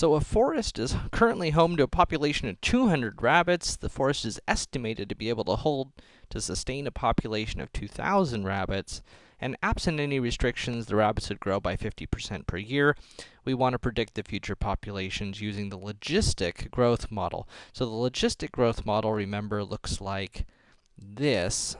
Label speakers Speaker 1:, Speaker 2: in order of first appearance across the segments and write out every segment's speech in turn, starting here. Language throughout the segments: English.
Speaker 1: So a forest is currently home to a population of 200 rabbits. The forest is estimated to be able to hold to sustain a population of 2,000 rabbits. And absent any restrictions, the rabbits would grow by 50% per year. We want to predict the future populations using the logistic growth model. So the logistic growth model, remember, looks like this.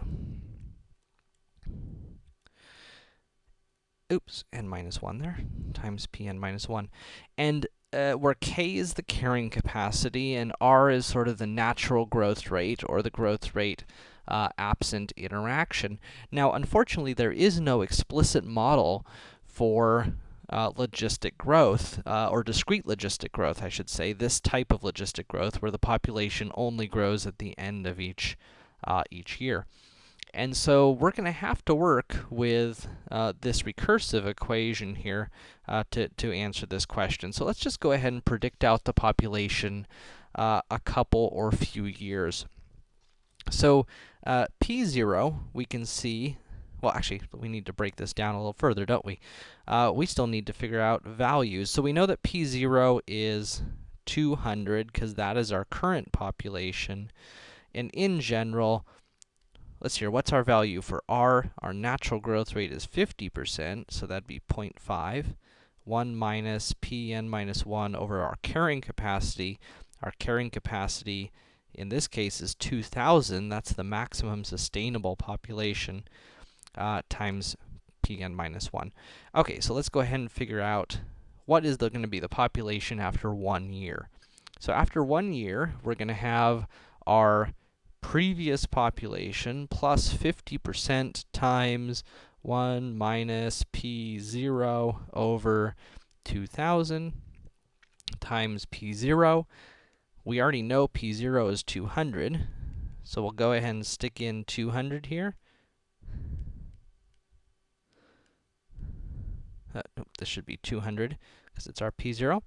Speaker 1: Oops, n minus 1 there, times p n minus 1. And uh, where k is the carrying capacity and r is sort of the natural growth rate, or the growth rate uh, absent interaction. Now, unfortunately, there is no explicit model for uh, logistic growth, uh, or discrete logistic growth, I should say, this type of logistic growth, where the population only grows at the end of each, uh, each year. And so we're going to have to work with uh, this recursive equation here uh, to, to answer this question. So let's just go ahead and predict out the population uh, a couple or few years. So uh, p0, we can see, well, actually, we need to break this down a little further, don't we? Uh, we still need to figure out values. So we know that p0 is 200, because that is our current population. And in general, let's see here, what's our value for r? Our natural growth rate is 50%, so that'd be 0.5. 1 minus p n minus 1 over our carrying capacity. Our carrying capacity in this case is 2,000. That's the maximum sustainable population uh, times pn minus 1. Okay, so let's go ahead and figure out what is the going to be the population after one year. So after one year, we're going to have our previous population plus 50% times 1 minus p0 over 2,000 times p0. We already know p0 is 200, so we'll go ahead and stick in 200 here. Uh, this should be 200, because it's our p0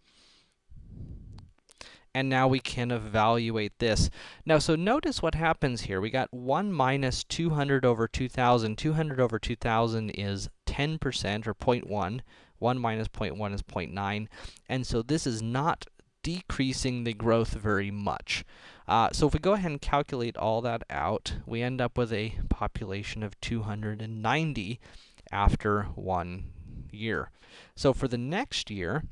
Speaker 1: and now we can evaluate this. Now, so notice what happens here. We got 1 minus 200 over 2,000. 200 over 2,000 is 10%, or 0.1. 1 minus 0.1 is 0.9. And so this is not decreasing the growth very much. Uh, so if we go ahead and calculate all that out, we end up with a population of 290 after one year. So for the next year,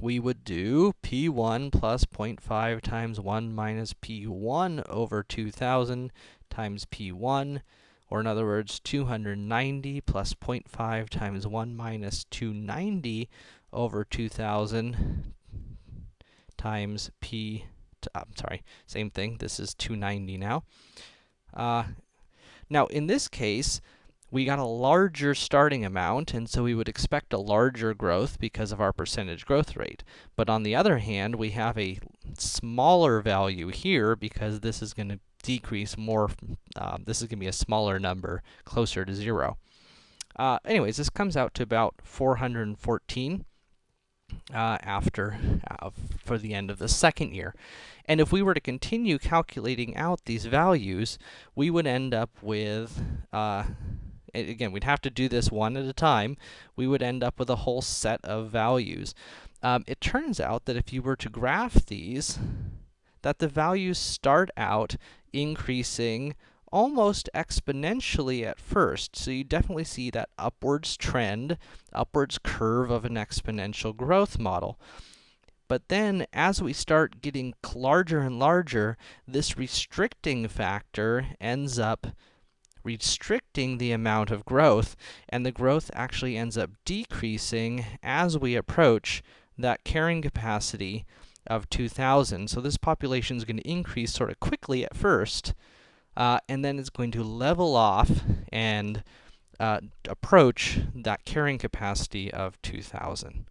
Speaker 1: we would do p1 plus 0.5 times 1 minus p1 over 2,000 times p1, or in other words, 290 plus 0.5 times 1 minus 290 over 2,000 times p, I'm uh, sorry, same thing, this is 290 now. Uh, now, in this case, we got a larger starting amount, and so we would expect a larger growth because of our percentage growth rate. But on the other hand, we have a smaller value here because this is going to decrease more, uh, this is going to be a smaller number, closer to 0. Uh, anyways, this comes out to about 414 uh, after, uh, for the end of the second year. And if we were to continue calculating out these values, we would end up with, uh, again, we'd have to do this one at a time, we would end up with a whole set of values. Um, it turns out that if you were to graph these, that the values start out increasing almost exponentially at first. So you definitely see that upwards trend, upwards curve of an exponential growth model. But then, as we start getting larger and larger, this restricting factor ends up restricting the amount of growth, and the growth actually ends up decreasing as we approach that carrying capacity of 2,000. So this population is going to increase sort of quickly at first, uh, and then it's going to level off and uh, approach that carrying capacity of 2,000.